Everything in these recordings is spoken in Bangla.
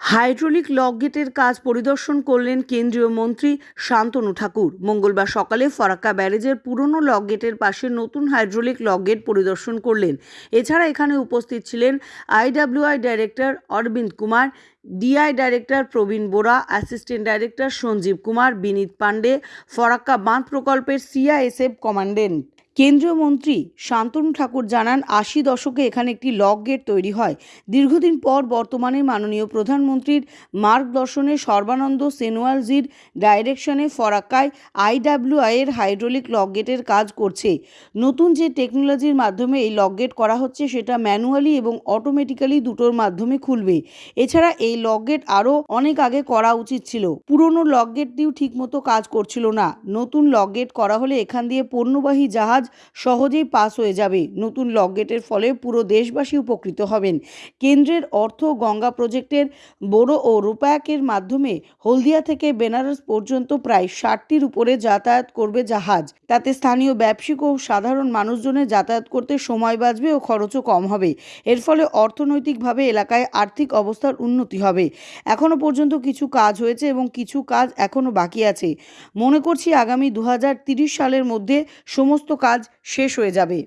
হাইড্রোলিক লক গেটের কাজ পরিদর্শন করলেন কেন্দ্রীয় মন্ত্রী শান্তনু ঠাকুর। মঙ্গলবার সকালে ফরাক্কা ব্যারেজের পুরনো লক গেটের পাশে নতুন হাইড্রোলিক লক গেট পরিদর্শন করলেন। এছাড়া এখানে উপস্থিত ছিলেন IWAI director Arvind Kumar, DI director Prabin Bora, assistant director Sanjeev Kumar, Vineet Pandey, Farakka বাঁধ প্রকল্পের সিআইএসএফ কমান্ডেন্ট কেন্দ্রীয় মন্ত্রী শান্তনু ঠাকুর জানান, আশি দশকে এখানে একটি লক গেট তৈরি হয়। দীর্ঘদিন পর বর্তমানে মাননীয় প্রধানমন্ত্রীর মার্গদর্শনে সর্বানন্দ সেনোয়ালজির ডাইরেকশনে ফরাক্কায় আইডাব্লিউআই এর হাইড্রোলিক লক গেটের কাজ করছে। নতুন যে টেকনোলজির মাধ্যমে এই লক গেট করা হচ্ছে, সেটা ম্যানুয়ালি এবং অটোমেটিক্যালি দুটোর মাধ্যমে খুলবে। এছাড়া এই লক গেট আরও অনেক আগে করা উচিত ছিল। পুরনো লক গেটটিও ঠিকমতো কাজ করছিল না। নতুন লক গেট করা হলে এখান দিয়ে পণ্যবাহী জাহাজ সহজেই পাস হয়ে যাবে। নতুন লকগেটের ফলে পুরো দেশবাসী উপকৃত হবেন। কেন্দ্রের অর্থ গঙ্গা প্রজেক্টের বোরো ও রূপায়কের মাধ্যমে হলদিয়া থেকে বেনারস পর্যন্ত প্রায় ষাটটির উপরে যাতায়াত করবে জাহাজ। তাতে স্থানীয় ব্যবসায়িক ও সাধারণ মানুষজনের যাতায়াত করতে সময় বাঁচবে ও খরচও কম হবে। এর ফলে অর্থনৈতিকভাবে এলাকায় আর্থিক অবস্থার উন্নতি হবে। এখনও পর্যন্ত কিছু কাজ হয়েছে এবং কিছু কাজ এখনও বাকি আছে। মনে করছি আগামী দু সালের মধ্যে সমস্ত কাজ শেষ হয়ে যাবে।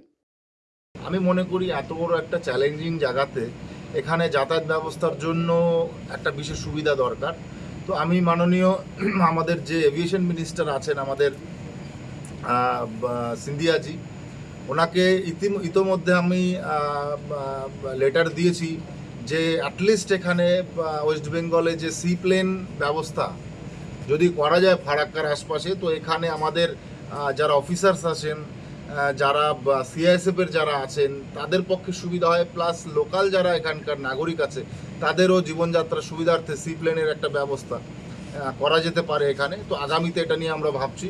আমি মনে করি এত বড় একটা চ্যালেঞ্জিং জায়গাতে এখানে যাতায়াত ব্যবস্থার জন্য একটা বিশেষ সুবিধা দরকার। তো আমি মাননীয় আমাদের যে এভিয়েশন মিনিস্টার আছেন, আমাদের সিন্ধিয়াজি ওনাকে ইতি ইতোমধ্যে আমি লেটার দিয়েছি যে অ্যাটলিস্ট এখানে ওয়েস্ট বেঙ্গলে যে সি প্লেন ব্যবস্থা, যদি করা যায় ফারাক্কার আশপাশে, তো এখানে আমাদের যারা অফিসার্স আছেন যারা সিআইএসএফ এর যারা আছেন, তাদের পক্ষে সুবিধা হয় প্লাস লোকাল যারা এখানকার নাগরিক আছে, তাদেরও জীবনযাত্রার সুবিধার্থে সি প্লেনের একটা ব্যবস্থা করা যেতে পারে এখানে। তো আগামীতে এটা নিয়ে আমরা ভাবছি।